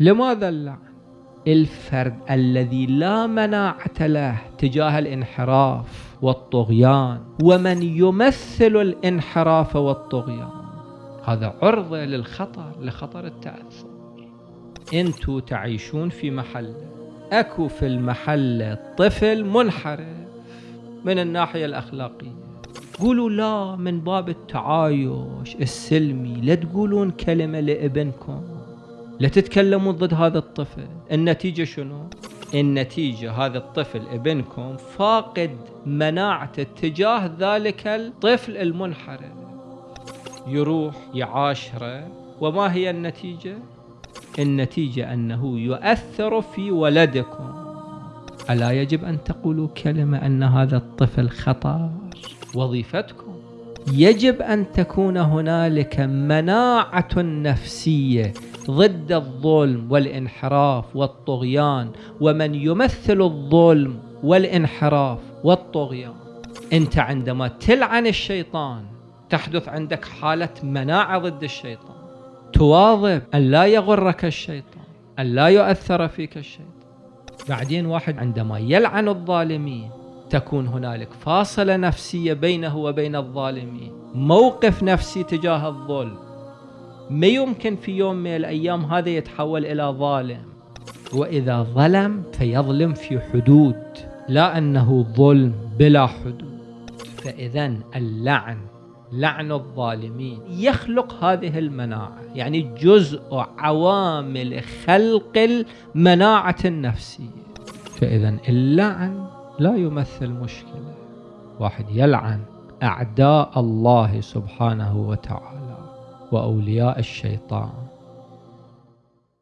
لماذا اللعن الفرد الذي لا مناعة له تجاه الانحراف والطغيان ومن يمثل الانحراف والطغيان. هذا عرضة للخطر لخطر التأثر. انتو تعيشون في محل اكو في المحل طفل منحرف من الناحية الأخلاقية. قولوا لا من باب التعايش السلمي لا تقولون كلمة لابنكم. لا تتكلمون ضد هذا الطفل. النتيجة شنو؟ النتيجة هذا الطفل ابنكم فاقد مناعته تجاه ذلك الطفل المنحرف. يروح يعاشره. وما هي النتيجة؟ النتيجة أنه يؤثر في ولدكم. ألا يجب أن تقولوا كلمة أن هذا الطفل خطر؟ وظيفتكم. يجب أن تكون هنالك مناعة نفسية ضد الظلم والانحراف والطغيان ومن يمثل الظلم والانحراف والطغيان. أنت عندما تلعن الشيطان تحدث عندك حالة مناعة ضد الشيطان. تواظب أن لا يغرك الشيطان أن لا يؤثر فيك الشيطان. بعدين واحد عندما يلعن الظالمين تكون هنالك فاصلة نفسية بينه وبين الظالمين. موقف نفسي تجاه الظلم. ما يمكن في يوم من الأيام هذا يتحول إلى ظالم؟ وإذا ظلم فيظلم في حدود لا أنه ظلم بلا حدود. فإذا اللعن لعن الظالمين. يخلق هذه المناعة يعني جزء عوامل خلق المناعة النفسية. فإذا اللعن لا يمثل مشكلة. واحد يلعن أعداء الله سبحانه وتعالى. وأولياء الشيطان.